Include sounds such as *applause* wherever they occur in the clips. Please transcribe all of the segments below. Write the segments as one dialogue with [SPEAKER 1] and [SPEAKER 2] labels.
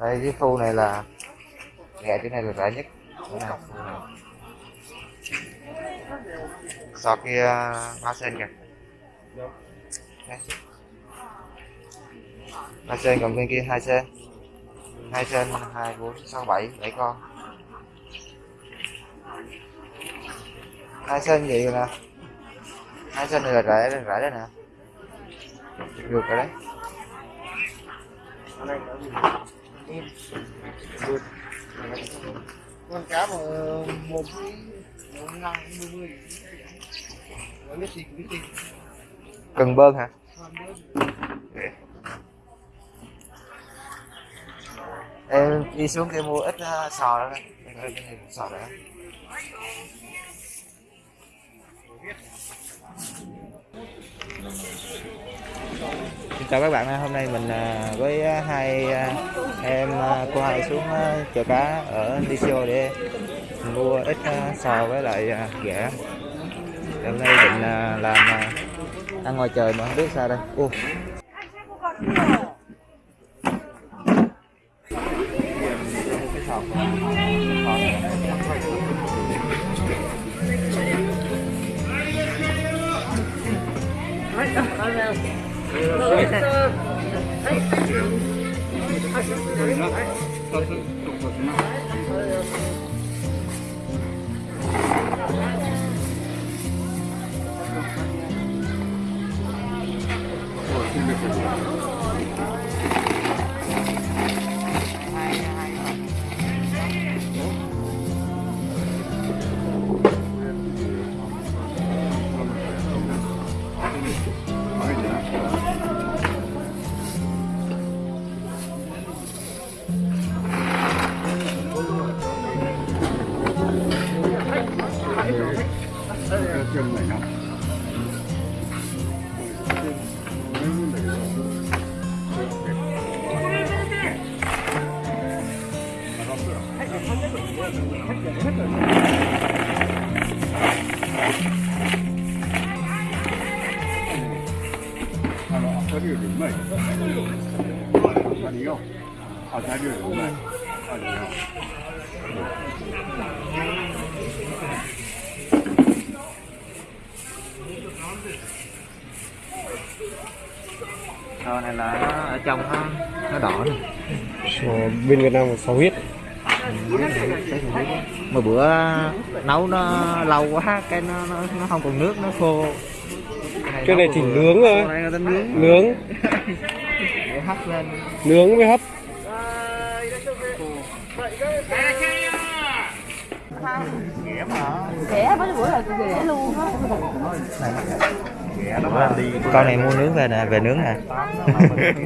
[SPEAKER 1] đây cái khu này là nghe chỗ này là rẻ nhất. Chỗ này, khu này. kia uh, hoa sen kìa. Ba hoa sen còn bên kia hai sen. Hai sen hai bốn sáu bảy bảy con. Hai sen gì nè. Hai sen này là rẻ rẻ đấy nè. Được rồi đấy
[SPEAKER 2] con cá mà một một năm mươi. Mươi biết gì biết gì?
[SPEAKER 1] Cần bơn hả? Em đi xuống kia mua ít uh, sò cái này sò đó Xin chào các bạn hôm nay mình à, với hai à, em à, cô hai xuống chợ cá ở Tisio để mua ít sò với lại à, ghẹ hôm nay định làm ăn ngoài trời mà không biết sao đây. Ô. はい。はいはい sò này là nó ở trong nó nó đỏ này.
[SPEAKER 3] Ờ, bên Việt Nam là sò huyết.
[SPEAKER 1] Mà bữa nấu nó lâu quá cái nó nó, nó không còn nước nó khô.
[SPEAKER 3] Cái này chỉ nướng thôi.
[SPEAKER 1] Nướng.
[SPEAKER 3] Nướng. *laughs*
[SPEAKER 1] Hấp lên.
[SPEAKER 3] Nướng với hấp
[SPEAKER 4] rẻ với bữa là rẻ luôn á.
[SPEAKER 1] Con này mua nướng về nè về nướng nè.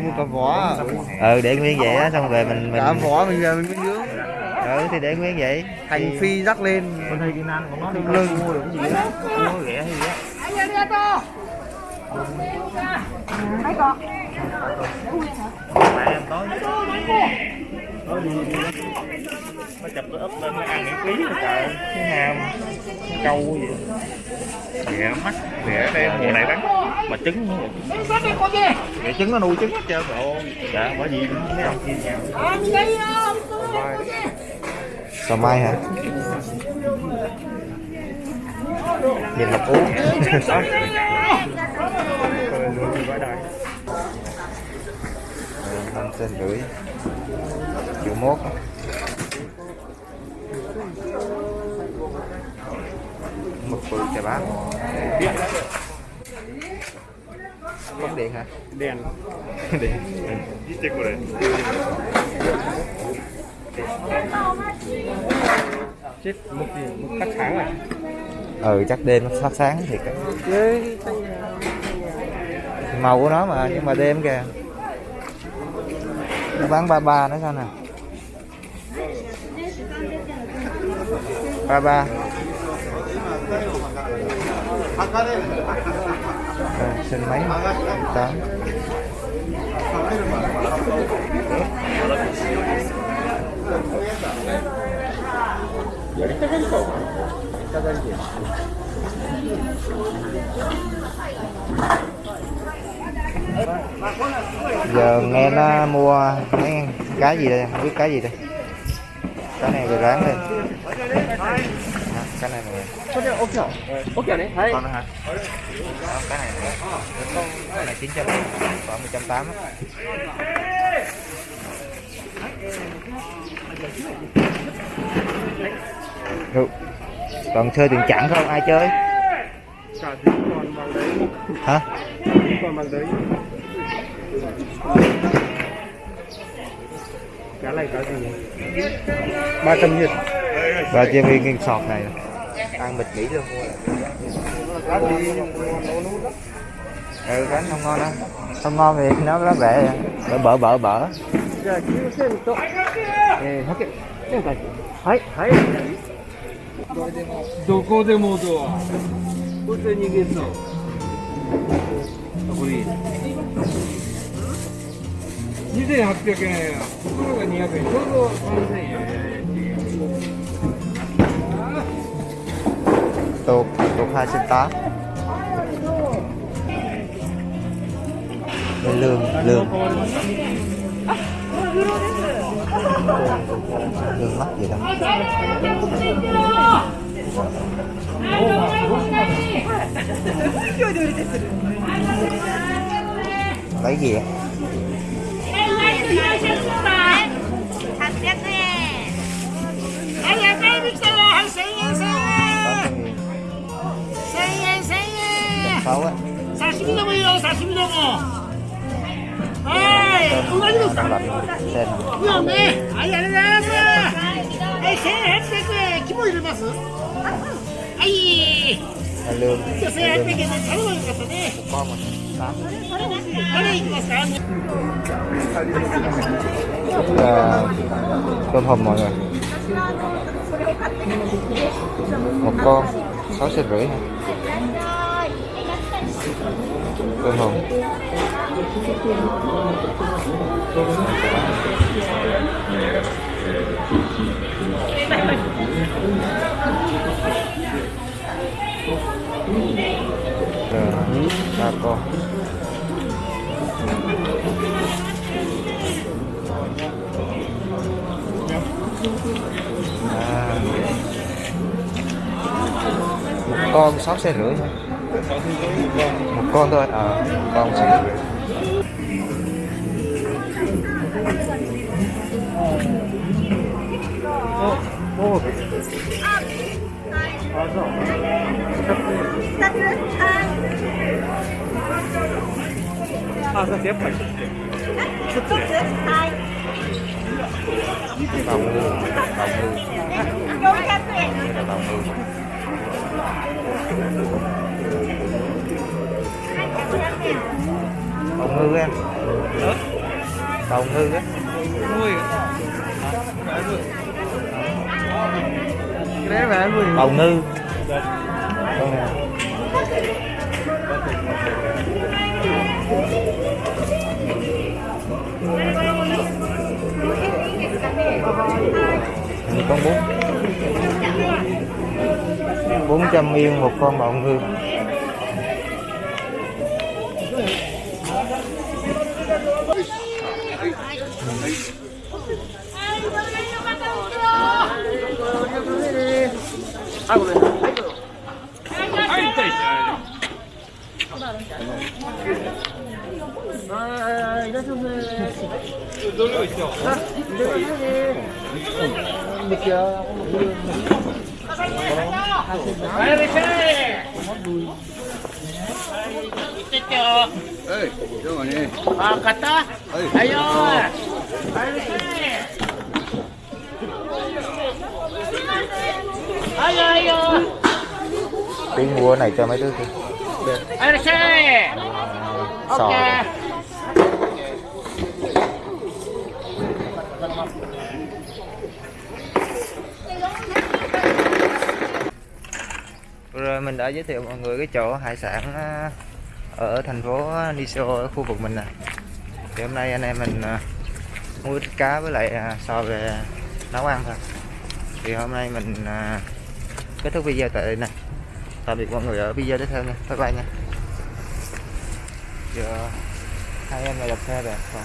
[SPEAKER 2] Mua cả vỏ
[SPEAKER 1] ừ để nguyên vậy á xong về mình mình
[SPEAKER 2] Cả vỏ mình về mình mới nướng.
[SPEAKER 1] Ừ thì để nguyên vậy.
[SPEAKER 2] Hành phi rắc lên.
[SPEAKER 1] Con thấy cái nan của nó đi
[SPEAKER 2] lưng.
[SPEAKER 1] mua được cái gì á mua ghẹ hay gì á
[SPEAKER 4] mấy con.
[SPEAKER 1] Mẹ em tối nó chụp nó úp lên nó ăn miễn phí rồi trời. Cái ham câu gì. Ghẹ mắt ghẹ đây mùa này bán. Mà trứng nữa. Ghẹ trứng nó nuôi trứng hết trơn rồi. Dạ bởi vì mấy ông kia nhau sò mai hả nhìn là uống năm trên rưỡi triệu mốt. Mực bự chà bá. Bóng điện hả?
[SPEAKER 3] Đèn
[SPEAKER 1] điện.
[SPEAKER 3] Chết một gì một cắt sáng này
[SPEAKER 1] ừ chắc đêm nó phát sáng thiệt màu của nó mà nhưng mà đêm kìa. Nó bán ba ba nữa sao nè? Ba ba. À, xin mấy? Tám giờ nghe nó mua mấy cá gì đây không biết cá gì đây cái này về ráng lên cái này này
[SPEAKER 3] ok này hay
[SPEAKER 1] con hả Đó, cái này nữa. cái này chín trăm khoảng một trăm tám Được còn chơi tiền chặn không ai chơi
[SPEAKER 3] cả tí còn bằng đấy
[SPEAKER 1] hả
[SPEAKER 3] còn bằng đấy cá này cá gì ba trăm nhiệt
[SPEAKER 1] và chơi viên nguyên sọt này ăn bịch nghỉ luôn
[SPEAKER 3] cá gì
[SPEAKER 1] ừ cái không ngon đâu không ngon thì nó nó rẻ bở bở bở bở
[SPEAKER 3] じゃあ9セント、えー、100円今回はいはい どこでも。ドア。これで逃げそう。これいい2800円や、袋が200円、ちょうど3000円
[SPEAKER 1] や。또또하신다얼른얼른 lương mắc gì đâu lấy gì á
[SPEAKER 2] đang lật sen lương con một
[SPEAKER 1] tám tôm
[SPEAKER 2] hùm mọi người một con
[SPEAKER 1] sáu
[SPEAKER 2] xe rưỡi Quay hồng Đấy, ba con
[SPEAKER 1] à.
[SPEAKER 2] một
[SPEAKER 1] con sáu
[SPEAKER 2] xe rưỡi thôi はいありがとうございますはい1800円肝入れますはい
[SPEAKER 1] là lương
[SPEAKER 2] じゃ
[SPEAKER 1] Cầu ngư em. Cầu ngư á.
[SPEAKER 3] Nuôi à? Cái
[SPEAKER 1] đấy nuôi. Ngư. Dạ. Con nào? Con bốn. Bốn trăm yên một con bọng ngư.
[SPEAKER 2] はい、どう。ね。あ、買った？はい、はいよー。
[SPEAKER 1] tiếng mua này cho mấy đứa kia. Sò. Rồi mình đã giới thiệu mọi người cái chỗ hải sản ờ, ở thành phố Niso ở khu vực mình này thì hôm nay anh em mình ờ, mua ít cá với lại à, sò về nấu ăn thôi. Thì hôm nay mình à, kết thúc video tại đây nè. Tạm biệt mọi người ở video tiếp theo nha. Bye bye nha. Giờ hai em lại đập xe rồi còn